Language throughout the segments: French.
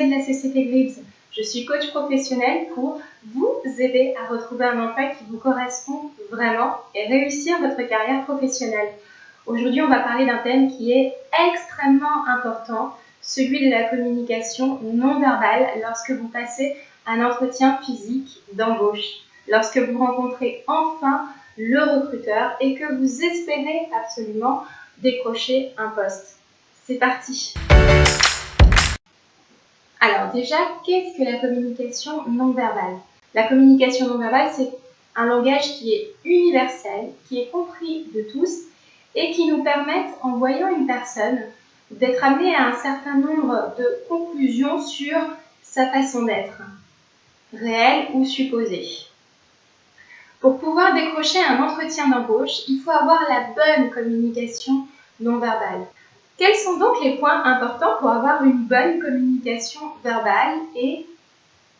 de la CCP Grids. Je suis coach professionnel pour vous aider à retrouver un emploi qui vous correspond vraiment et réussir votre carrière professionnelle. Aujourd'hui, on va parler d'un thème qui est extrêmement important, celui de la communication non verbale lorsque vous passez un entretien physique d'embauche, lorsque vous rencontrez enfin le recruteur et que vous espérez absolument décrocher un poste. C'est parti Alors déjà, qu'est-ce que la communication non verbale La communication non verbale, c'est un langage qui est universel, qui est compris de tous et qui nous permet, en voyant une personne, d'être amené à un certain nombre de conclusions sur sa façon d'être, réelle ou supposée. Pour pouvoir décrocher un entretien d'embauche, il faut avoir la bonne communication non verbale. Quels sont donc les points importants pour avoir une bonne communication verbale et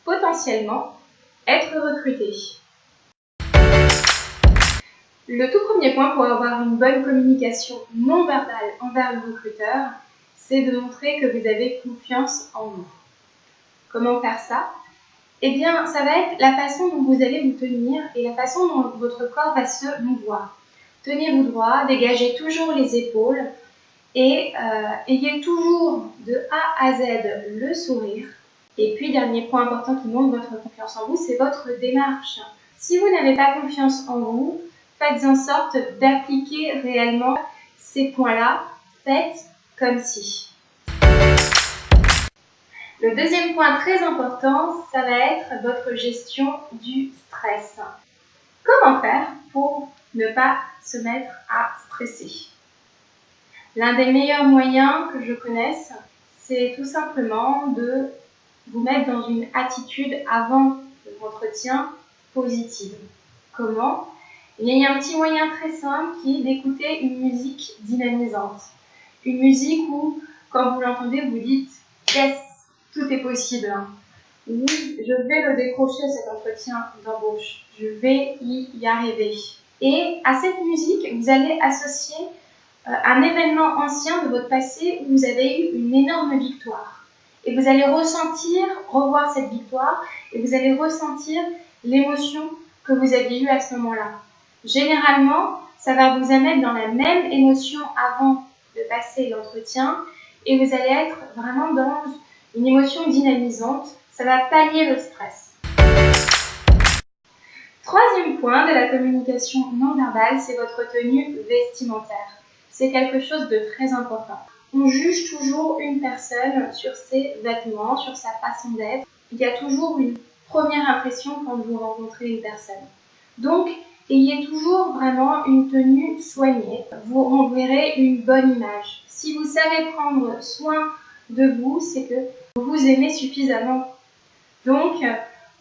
potentiellement être recruté? Le tout premier point pour avoir une bonne communication non verbale envers le recruteur, c'est de montrer que vous avez confiance en vous. Comment faire ça? Eh bien, ça va être la façon dont vous allez vous tenir et la façon dont votre corps va se mouvoir. Tenez-vous droit, dégagez toujours les épaules, et euh, ayez toujours de A à Z le sourire. Et puis, dernier point important qui montre votre confiance en vous, c'est votre démarche. Si vous n'avez pas confiance en vous, faites en sorte d'appliquer réellement ces points-là. Faites comme si. Le deuxième point très important, ça va être votre gestion du stress. Comment faire pour ne pas se mettre à stresser? L'un des meilleurs moyens que je connaisse, c'est tout simplement de vous mettre dans une attitude avant l'entretien positive. Comment? Il y a un petit moyen très simple qui est d'écouter une musique dynamisante. Une musique où, quand vous l'entendez, vous dites Yes, tout est possible. Oui, je vais le décrocher cet entretien d'embauche. Je vais y arriver. Et à cette musique, vous allez associer un événement ancien de votre passé où vous avez eu une énorme victoire. Et vous allez ressentir, revoir cette victoire, et vous allez ressentir l'émotion que vous aviez eue à ce moment-là. Généralement, ça va vous amener dans la même émotion avant de passer l'entretien, et vous allez être vraiment dans une émotion dynamisante. Ça va pallier le stress. Troisième point de la communication non verbale, c'est votre tenue vestimentaire c'est quelque chose de très important. On juge toujours une personne sur ses vêtements, sur sa façon d'être. Il y a toujours une première impression quand vous rencontrez une personne. Donc, ayez toujours vraiment une tenue soignée. Vous renverrez une bonne image. Si vous savez prendre soin de vous, c'est que vous vous aimez suffisamment. Donc,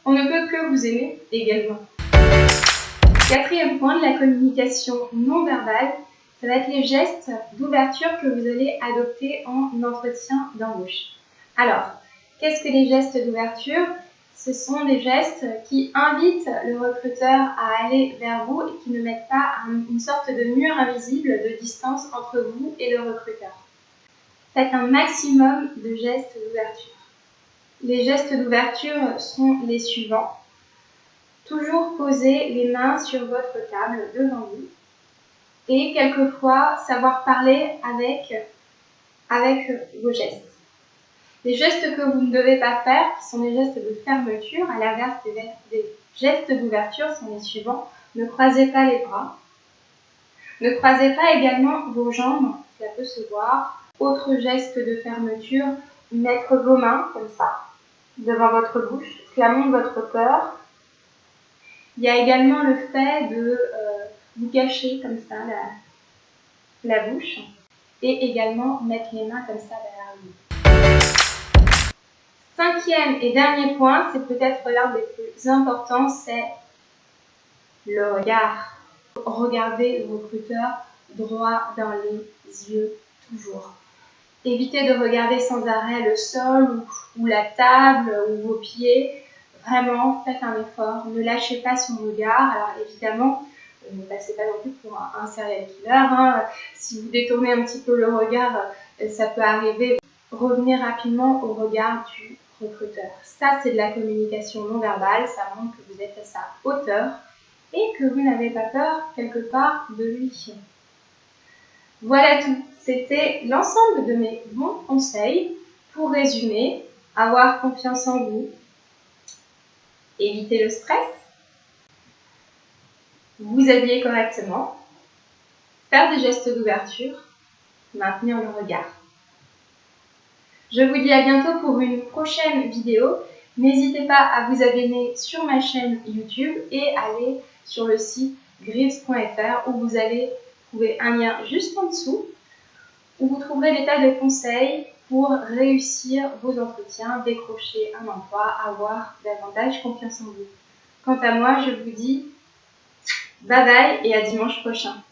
on ne peut que vous aimer également. Quatrième point de la communication non verbale, ça va être les gestes d'ouverture que vous allez adopter en entretien d'embauche. Alors, qu'est-ce que les gestes d'ouverture? Ce sont des gestes qui invitent le recruteur à aller vers vous et qui ne mettent pas une sorte de mur invisible de distance entre vous et le recruteur. Faites un maximum de gestes d'ouverture. Les gestes d'ouverture sont les suivants. Toujours poser les mains sur votre table devant vous et quelquefois savoir parler avec, avec vos gestes. Les gestes que vous ne devez pas faire, qui sont des gestes de fermeture, à l'inverse des, gestes d'ouverture, sont les suivants. Ne croisez pas les bras. Ne croisez pas également vos jambes, cela peut se voir. Autre geste de fermeture, mettre vos mains comme ça, devant votre bouche, cela montre votre peur. Il y a également le fait de euh, vous cacher comme ça la, la bouche et également mettre les mains comme ça derrière vous. Cinquième et dernier point, c'est peut-être l'un des plus importants, c'est le regard. Regardez le recruteur droit dans les yeux toujours. Évitez de regarder sans arrêt le sol ou, ou la table ou vos pieds. Vraiment, faites un effort. Ne lâchez pas son regard. Alors évidemment, ne passez pas non plus pour un, serial killer. Hein. Si vous détournez un petit peu le regard, euh, ça peut arriver. revenez rapidement au regard du recruteur. Ça, c'est de la communication non verbale, ça montre que vous êtes à sa hauteur et que vous n'avez pas peur quelque part de lui. Voilà tout. C'était l'ensemble de mes bons conseils pour résumer, avoir confiance en vous, éviter le stress, vous habiller correctement, faire des gestes d'ouverture, maintenir le regard. Je vous dis à bientôt pour une prochaine vidéo. N'hésitez pas à vous abonner sur ma chaîne YouTube et aller sur le site grives.fr où vous allez trouver un lien juste en dessous où vous trouverez des tas de conseils pour réussir vos entretiens, décrocher un emploi, avoir davantage confiance en vous. Quant à moi, je vous dis bye bye et à dimanche prochain.